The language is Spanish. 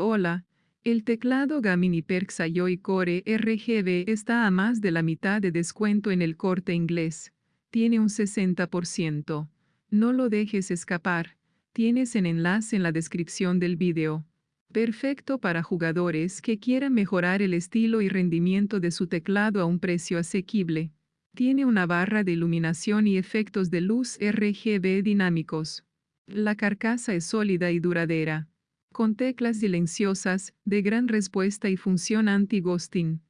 Hola, el teclado Gamini Perxa Joy Core RGB está a más de la mitad de descuento en el corte inglés. Tiene un 60%. No lo dejes escapar. Tienes el enlace en la descripción del video. Perfecto para jugadores que quieran mejorar el estilo y rendimiento de su teclado a un precio asequible. Tiene una barra de iluminación y efectos de luz RGB dinámicos. La carcasa es sólida y duradera. Con teclas silenciosas, de gran respuesta y función anti-ghosting.